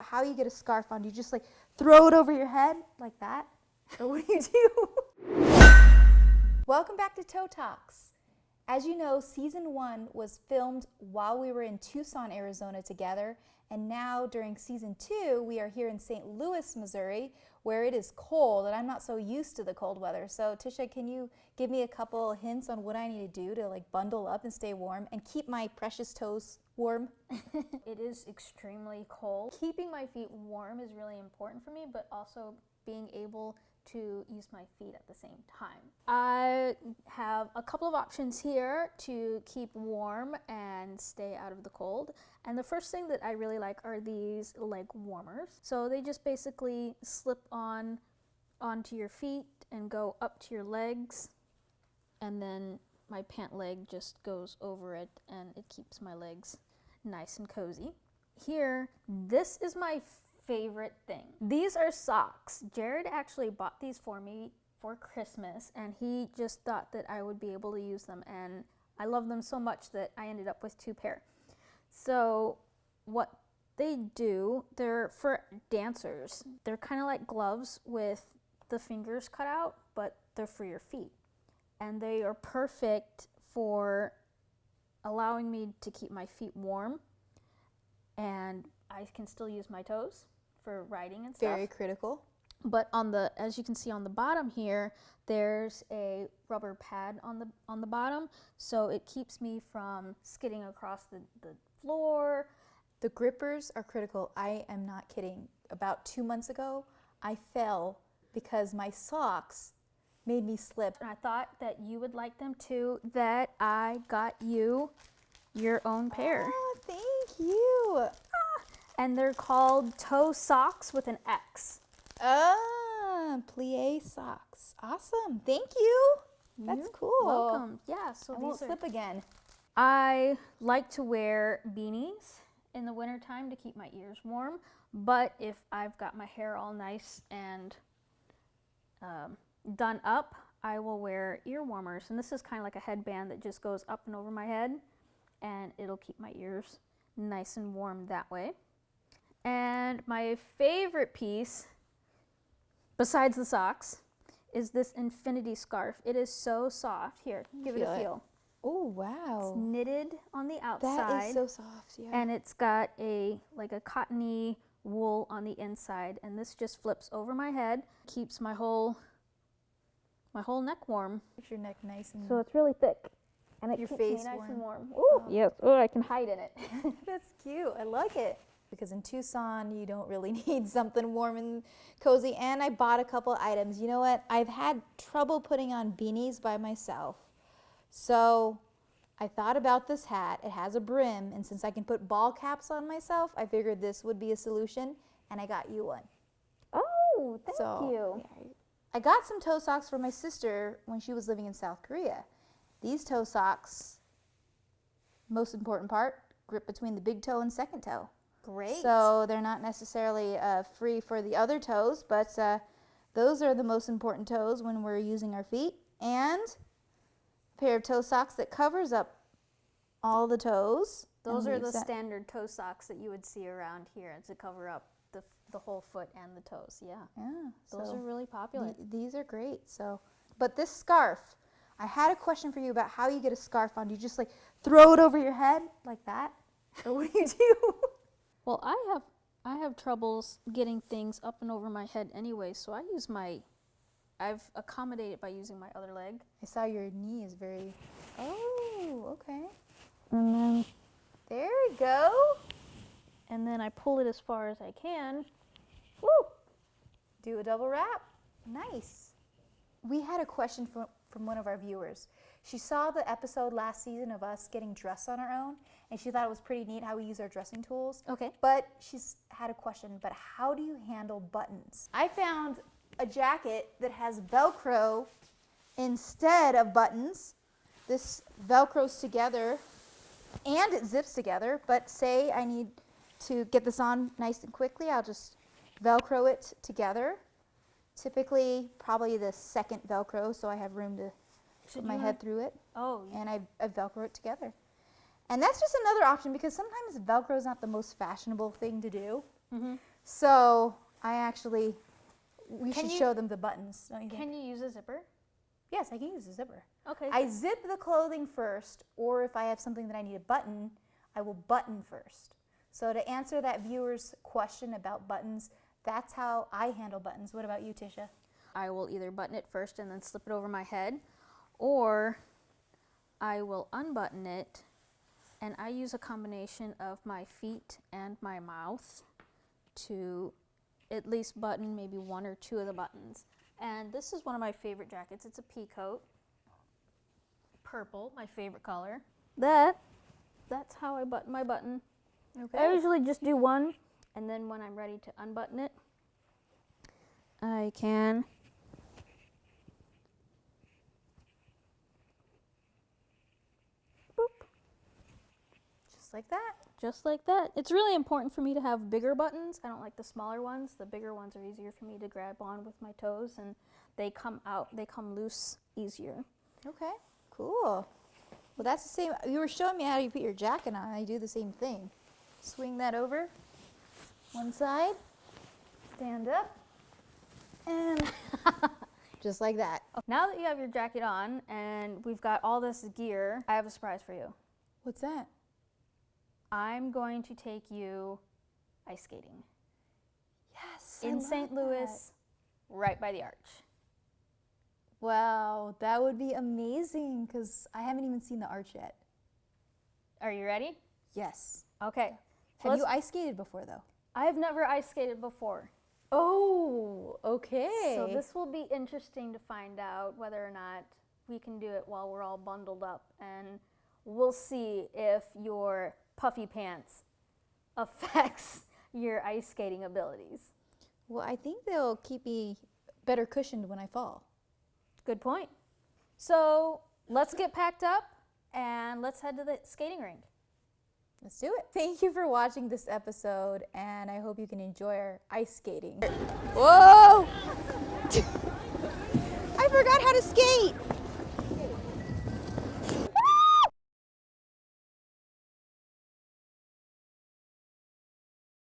how you get a scarf on. Do you just like throw it over your head like that? Or what do you do? Welcome back to Toe Talks. As you know, season one was filmed while we were in Tucson, Arizona together. And now during season two, we are here in St. Louis, Missouri, where it is cold and I'm not so used to the cold weather. So Tisha, can you give me a couple hints on what I need to do to like bundle up and stay warm and keep my precious toes warm? it is extremely cold. Keeping my feet warm is really important for me, but also being able to use my feet at the same time. I have a couple of options here to keep warm and stay out of the cold. And the first thing that I really like are these leg warmers. So they just basically slip on onto your feet and go up to your legs. And then my pant leg just goes over it and it keeps my legs nice and cozy. Here, this is my favorite thing. These are socks. Jared actually bought these for me for Christmas and he just thought that I would be able to use them and I love them so much that I ended up with two pair. So what they do, they're for dancers. They're kind of like gloves with the fingers cut out, but they're for your feet. And they are perfect for allowing me to keep my feet warm and I can still use my toes for riding and stuff. Very critical. But on the, as you can see on the bottom here, there's a rubber pad on the on the bottom, so it keeps me from skidding across the, the floor. The grippers are critical. I am not kidding. About two months ago, I fell because my socks made me slip. And I thought that you would like them too, that I got you your own pair. Oh, thank you. Ah, and they're called toe socks with an X. Ah, plie socks. Awesome. Thank you. That's You're cool. Welcome. Yeah, so I these won't slip again. I like to wear beanies in the wintertime to keep my ears warm, but if I've got my hair all nice and um, done up, I will wear ear warmers. And this is kind of like a headband that just goes up and over my head and it'll keep my ears nice and warm that way. And my favorite piece, besides the socks, is this infinity scarf. It is so soft. Here, give it a feel. Oh, wow. It's knitted on the outside. That is so soft. Yeah. and it's got a like a cottony wool on the inside and this just flips over my head keeps my whole my whole neck warm Keeps your neck nice and so it's really thick and it Your keeps face me nice and warm. warm Ooh, oh. yes oh i can hide in it That's cute. I like it. Because in Tucson, you don't really need something warm and cozy. And I bought a couple items. You know what? I've had trouble putting on beanies by myself. So I thought about this hat. It has a brim. And since I can put ball caps on myself, I figured this would be a solution. And I got you one. oh thank So, you yeah, I got some toe socks for my sister when she was living in South Korea. These toe socks, most important part, grip between the big toe and second toe. great So they're not necessarily uh, free for the other toes, but uh, those are the most important toes when we're using our feet. And a pair of toe socks that covers up all the toes. Those are the that- standard toe socks that you would see around here to cover up the, the whole foot and the toes yeah Yeah, those so are really popular th- these are great. So, but this scarf, I had a question for you about how you get a scarf on. Do you just like throw it over your head like that, or what do you do? Well, I have I have troubles getting things up and over my head anyway, so I use my I've accommodated by using my other leg. I saw your knee is very. Oh, okay. And then There we go. and then I pull it as far as I can. Woo! Do a double wrap. Nice. We had a question from, from one of our viewers. She saw the episode last season of us getting dressed on our own, and she thought it was pretty neat how we use our dressing tools. Okay. But she's had a question, but how do you handle buttons? I found a jacket that has Velcro instead of buttons. This Velcros together and it zips together, but say I need to get this on nice and quickly, I'll just Velcro it together. Typically, probably the second Velcro, so I have room to Should put my head through it, Oh, yeah. and I, I Velcro it together. And that's just another option because sometimes Velcro is not the most fashionable thing to do. Mm -hmm. So I actually, we Can should show them the buttons. Don't you think? Can you use a zipper? Yes, I can use a zipper. Okay. I zip the clothing first, or if I have something that I need a button, I will button first. So to answer that viewer's question about buttons, that's how I handle buttons. What about you, Tisha? I will either button it first and then slip it over my head, or I will unbutton it and I use a combination of my feet and my mouth to at least button maybe one or two of the buttons. And this is one of my favorite jackets. It's a pea coat. Purple, my favorite color. That that's how I button my button. I usually just do one and then when I'm ready to unbutton it, I can Just like that. just like that. It's really important for me to have bigger buttons. I don't like the smaller ones. The bigger ones are easier for me to grab on with my toes and they come out, they come loose easier. Okay, cool. Well, that's the same. You were showing me how you put your jacket on. I do the same thing. Swing that over one side, stand up, and just like that. Now that you have your jacket on and we've got all this gear, I have a surprise for you. What's that? I'm going to take you ice skating Yes. in St. Louis, right by the arch. Wow, that would be amazing because I haven't even seen the arch yet. Are you ready? Yes. Okay. So Have you ice skated before though? I've never ice skated before. Oh, okay. So this will be interesting to find out whether or not we can do it while we're all bundled up, and we'll see if your puffy pants affects your ice skating abilities. well, I think they'll keep me better cushioned when I fall. Good point. So let's get packed up and let's head to the skating rink. Let's do it. Thank you for watching this episode, and I hope you can enjoy our ice skating. Whoa! I forgot how to skate.